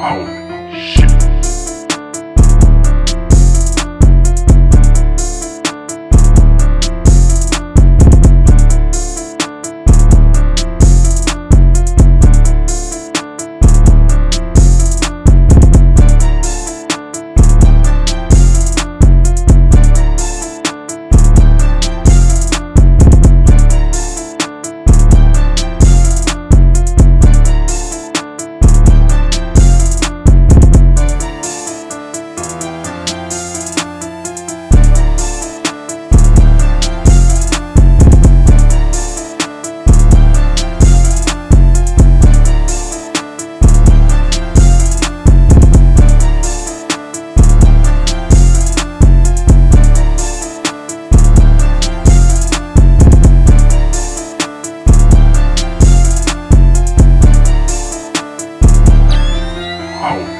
out. out.